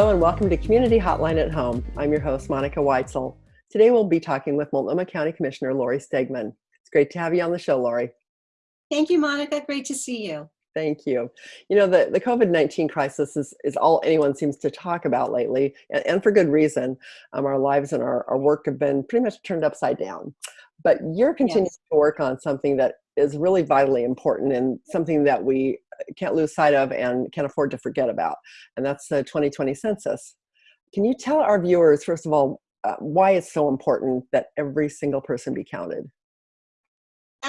Hello and welcome to Community Hotline at Home. I'm your host, Monica Weitzel. Today we'll be talking with Multnomah County Commissioner Lori Stegmann. It's great to have you on the show, Lori. Thank you, Monica. Great to see you. Thank you. You know, the, the COVID-19 crisis is, is all anyone seems to talk about lately, and, and for good reason. Um, our lives and our, our work have been pretty much turned upside down. But you're continuing yes. to work on something that is really vitally important and something that we can't lose sight of and can't afford to forget about, and that's the 2020 census. Can you tell our viewers, first of all, uh, why it's so important that every single person be counted?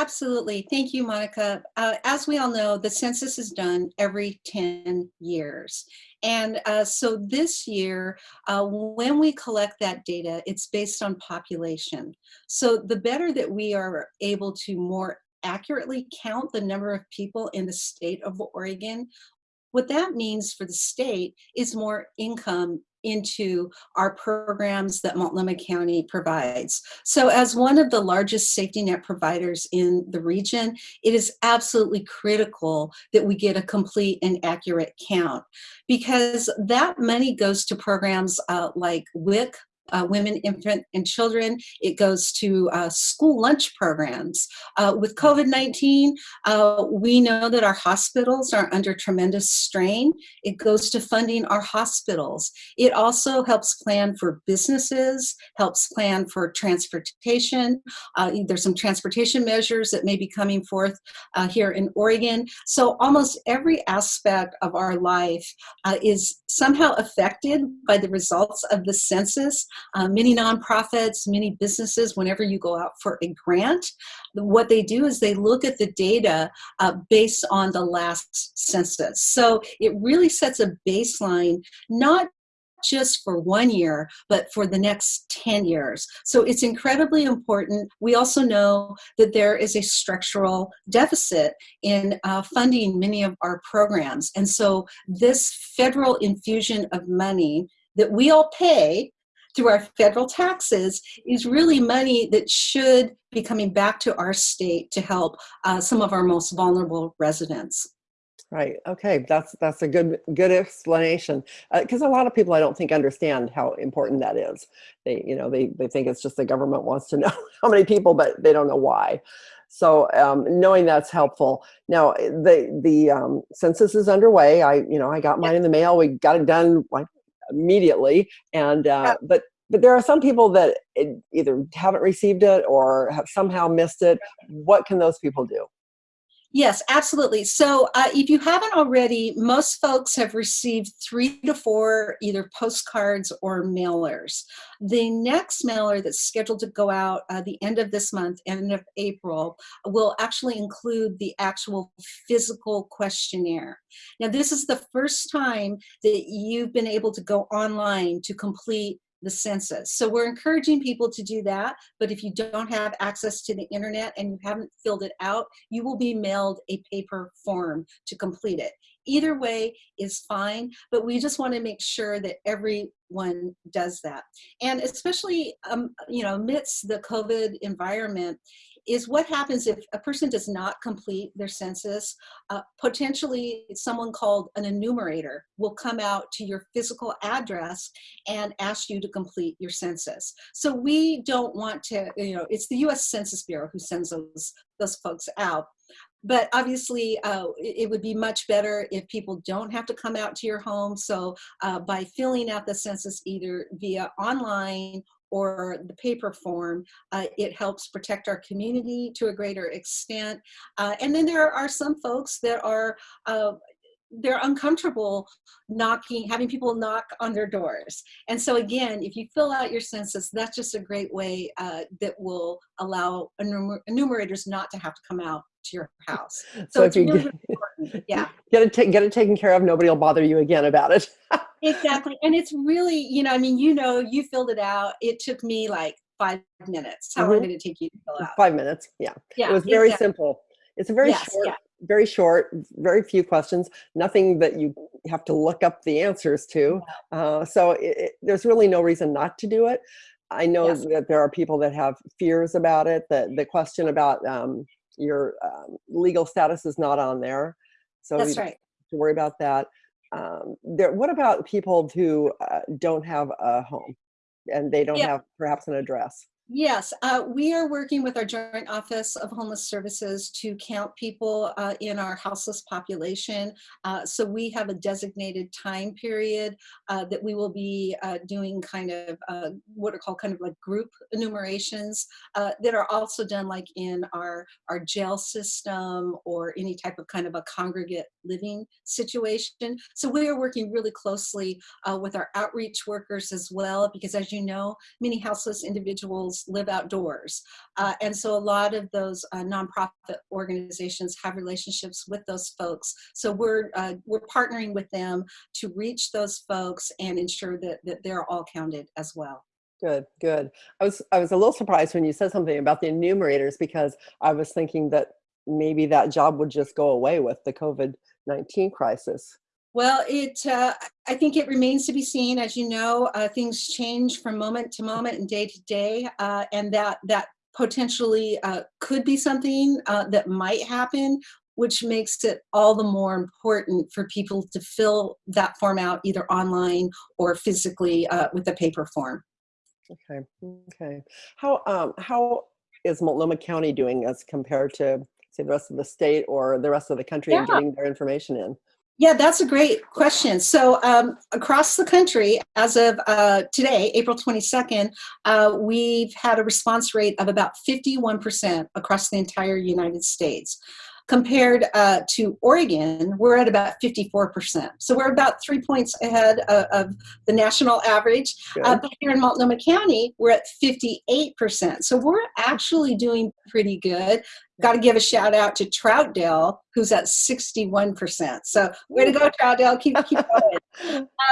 Absolutely. Thank you, Monica. Uh, as we all know, the census is done every 10 years. And uh, so this year, uh, when we collect that data, it's based on population. So the better that we are able to more accurately count the number of people in the state of Oregon, what that means for the state is more income into our programs that Multnomah County provides. So as one of the largest safety net providers in the region, it is absolutely critical that we get a complete and accurate count because that money goes to programs uh, like WIC, uh, women, infant, and children. It goes to uh, school lunch programs. Uh, with COVID-19, uh, we know that our hospitals are under tremendous strain. It goes to funding our hospitals. It also helps plan for businesses, helps plan for transportation. Uh, there's some transportation measures that may be coming forth uh, here in Oregon. So almost every aspect of our life is somehow affected by the results of the census uh, many nonprofits, many businesses, whenever you go out for a grant, what they do is they look at the data uh, based on the last census. So it really sets a baseline, not just for one year, but for the next 10 years. So it's incredibly important. We also know that there is a structural deficit in uh, funding many of our programs. And so this federal infusion of money that we all pay through our federal taxes is really money that should be coming back to our state to help uh, some of our most vulnerable residents. Right. Okay. That's that's a good good explanation because uh, a lot of people I don't think understand how important that is. They you know they they think it's just the government wants to know how many people, but they don't know why. So um, knowing that's helpful. Now the the um, census is underway. I you know I got mine in the mail. We got it done like immediately. And uh, but but there are some people that either haven't received it or have somehow missed it. What can those people do? Yes, absolutely. So uh, if you haven't already, most folks have received three to four either postcards or mailers. The next mailer that's scheduled to go out uh, the end of this month, end of April, will actually include the actual physical questionnaire. Now, this is the first time that you've been able to go online to complete the census. So we're encouraging people to do that, but if you don't have access to the internet and you haven't filled it out, you will be mailed a paper form to complete it. Either way is fine, but we just want to make sure that everyone does that. And especially, um, you know, amidst the COVID environment, is what happens if a person does not complete their census. Uh, potentially someone called an enumerator will come out to your physical address and ask you to complete your census. So we don't want to, you know, it's the US Census Bureau who sends those, those folks out. But obviously, uh, it would be much better if people don't have to come out to your home. So uh, by filling out the census either via online or the paper form, uh, it helps protect our community to a greater extent. Uh, and then there are some folks that are uh, they're uncomfortable knocking, having people knock on their doors. And so again, if you fill out your census, that's just a great way uh, that will allow enumerators not to have to come out to your house. So, so it's really. Yeah. Get it, get it taken care of. Nobody will bother you again about it. exactly. And it's really, you know, I mean, you know, you filled it out. It took me like five minutes. How mm -hmm. long did it take you to fill out? Five minutes. Yeah. Yeah. It was very exactly. simple. It's a very yes, short, yeah. very short, very few questions, nothing that you have to look up the answers to. Uh, so it, it, there's really no reason not to do it. I know yes. that there are people that have fears about it. The, the question about um, your um, legal status is not on there. So that's right. To worry about that. um, there, what about people who uh, don't have a home and they don't Yeah. have perhaps an address? Yes, uh, we are working with our Joint Office of Homeless Services to count people uh, in our houseless population. Uh, so we have a designated time period uh, that we will be uh, doing kind of uh, what are called kind of like group enumerations that are also done like in our, our jail system or any type of kind of a congregate living situation. So we are working really closely with our outreach workers as well, because as you know, many houseless individuals live outdoors. Uh, and so a lot of those uh, nonprofit organizations have relationships with those folks. So we're, uh, we're partnering with them to reach those folks and ensure that, that they're all counted as well. Good, good. I was I was a little surprised when you said something about the enumerators because I was thinking that maybe that job would just go away with the COVID-19 crisis. Well, it, uh, I think it remains to be seen. As you know, uh, things change from moment to moment and day to day, uh, and that that potentially uh, could be something uh, that might happen, which makes it all the more important for people to fill that form out either online or physically uh, with a paper form. Okay, okay. How um how is Multnomah County doing as compared to say the rest of the state or the rest of the country in Yeah. getting their information in? Yeah, that's a great question. So um, across the country, as of uh, today, April 22nd, uh, we've had a response rate of about 51% across the entire United States. Compared uh, to Oregon, we're at about 54%. So we're about three points ahead of, of the national average. Uh, but here in Multnomah County, we're at 58%. So we're actually doing pretty good. Got to give a shout out to Troutdale, who's at 61%. So way to go, Troutdale. Keep, keep going.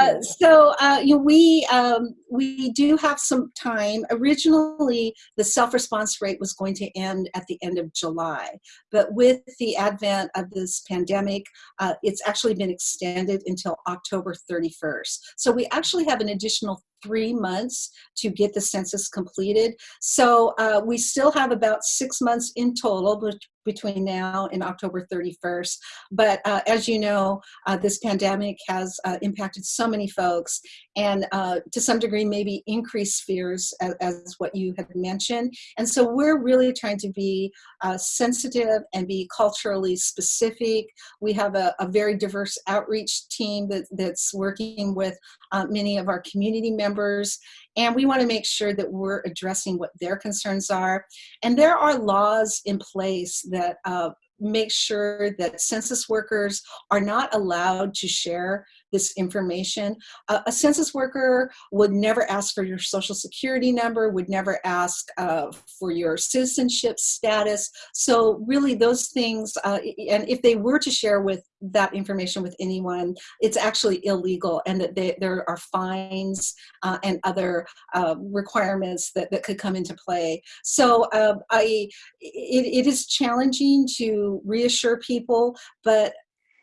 Uh, so uh, you know, we um, we do have some time. Originally, the self-response rate was going to end at the end of July, but with the advent of this pandemic, uh, it's actually been extended until October 31st. So we actually have an additional three months to get the census completed. So uh, we still have about six months in total between now and October 31st. But uh, as you know, uh, this pandemic has uh, impacted so many folks and uh, to some degree maybe increased fears as, as what you have mentioned. And so we're really trying to be uh, sensitive and be culturally specific. We have a, a very diverse outreach team that, that's working with uh, many of our community members. And we want to make sure that we're addressing what their concerns are. And there are laws in place that uh, make sure that census workers are not allowed to share this information. Uh, a census worker would never ask for your social security number, would never ask uh, for your citizenship status. So really those things, uh, and if they were to share with that information with anyone, it's actually illegal and that they, there are fines uh, and other uh, requirements that, that could come into play. So um, I, it, it is challenging to reassure people, but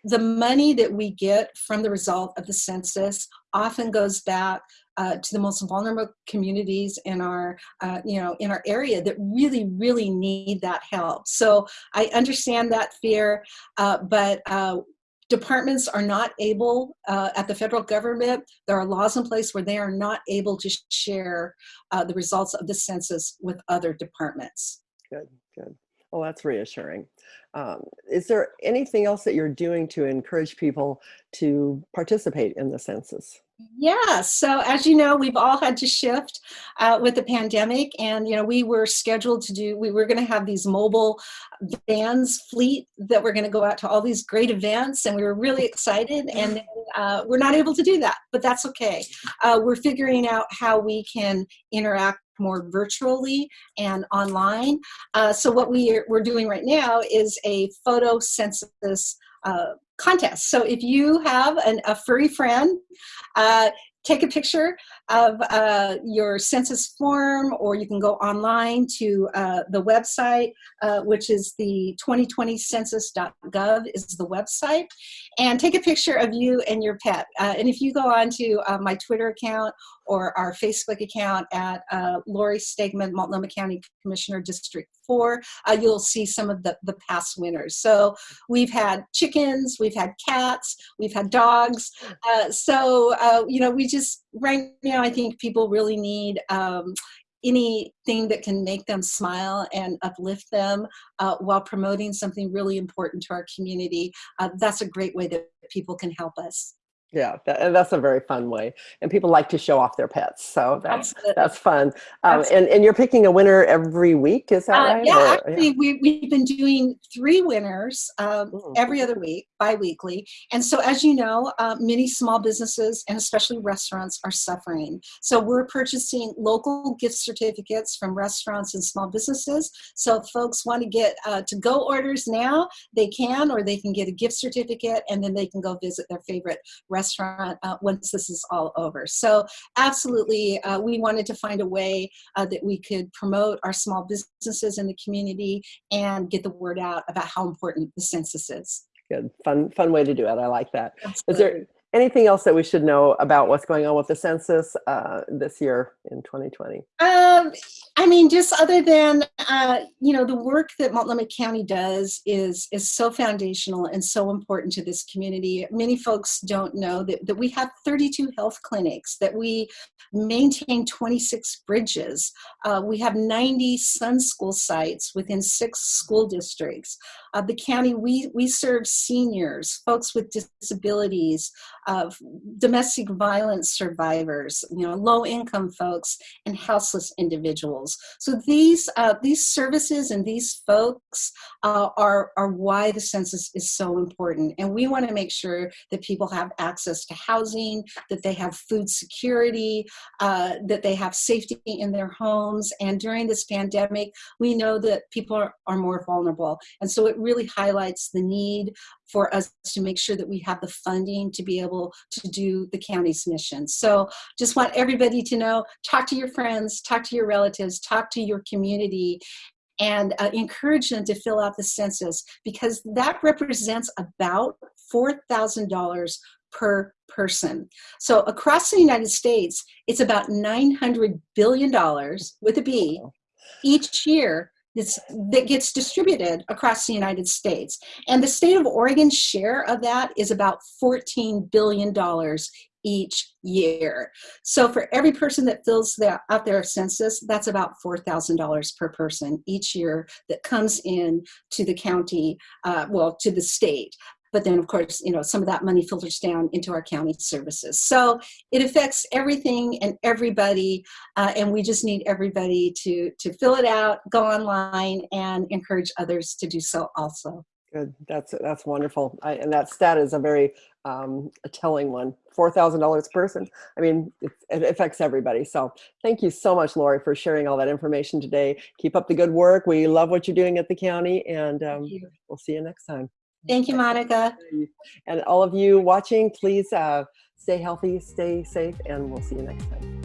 the money that we get from the result of the census often goes back uh, to the most vulnerable communities in our, uh, you know, in our area that really, really need that help. So I understand that fear, uh, but uh, departments are not able uh, at the federal government there are laws in place where they are not able to share uh, the results of the census with other departments Good, good. Well, that's reassuring. Um, is there anything else that you're doing to encourage people to participate in the census? Yeah, so as you know, we've all had to shift uh, with the pandemic, and you know, we were scheduled to do. We were going to have these mobile vans fleet that were going to go out to all these great events, and we were really excited. And then, uh, we're not able to do that, but that's okay. Uh, we're figuring out how we can interact more virtually and online. Uh, so what we are, we're doing right now is a photo census uh, contest. So if you have an, a furry friend, uh, take a picture of uh, your census form, or you can go online to uh, the website, uh, which is the 2020census.gov is the website. And take a picture of you and your pet. Uh, and if you go on to uh, my Twitter account or our Facebook account at uh, Lori Stegmann, Multnomah County Commissioner District 4, uh, you'll see some of the, the past winners. So we've had chickens, we've had cats, we've had dogs. Uh, so, uh, you know, we just, right now, I think people really need um, anything that can make them smile and uplift them uh, while promoting something really important to our community. Uh, that's a great way that people can help us. Yeah, that, that's a very fun way. And people like to show off their pets. So that's, Absolutely. that's fun. Um, and, and you're picking a winner every week, is that Uh, right? yeah, Or- actually, we, we've been doing three winners um, Mm. every other week, bi-weekly. And so, as you know, uh, many small businesses and especially restaurants are suffering. So we're purchasing local gift certificates from restaurants and small businesses. So if folks want to get uh, to-go orders now, they can, or they can get a gift certificate and then they can go visit their favorite restaurant uh, once this is all over. So absolutely, uh, we wanted to find a way uh, that we could promote our small businesses in the community and get the word out about how important the census is. Good, fun, fun way to do it. I like that. Is Absolutely. there anything else that we should know about what's going on with the census uh, this year in 2020? Um, I mean, just other than uh, you know, the work that Multnomah County does is is so foundational and so important to this community. Many folks don't know that, that we have 32 health clinics, that we maintain 26 bridges, uh, we have 90 Sun School sites within six school districts. Uh, the county, we we serve seniors, folks with disabilities, uh, domestic violence survivors, you know, low income folks, and houseless individuals. So these uh, these services and these folks uh, are are why the census is so important, and we want to make sure that people have access to housing, that they have food security, uh, that they have safety in their homes. And during this pandemic, we know that people are, are more vulnerable, and so it really highlights the need for us to make sure that we have the funding to be able to do the county's mission. So just want everybody to know, talk to your friends, talk to your relatives, talk to your community, and uh, encourage them to fill out the census because that represents about $4,000 per person. So across the United States, it's about $900 billion with a B each year that's, that gets distributed across the United States. And the state of Oregon's share of that is about $14 billion each year. So for every person that fills that out their census, that's about $4,000 per person each year that comes in to the county, uh, well, to the state. But then, of course, you know, some of that money filters down into our county services. So it affects everything and everybody, uh, and we just need everybody to to fill it out, go online, and encourage others to do so also. Good, that's that's wonderful. I, and that stat is a very um, a telling one. Four thousand dollars per person. I mean, it, it affects everybody. So thank you so much, Lori, for sharing all that information today. Keep up the good work. We love what you're doing at the county, and um, we'll see you next time. Thank you, Monica. And all of you watching, please uh, stay healthy, stay safe, and we'll see you next time.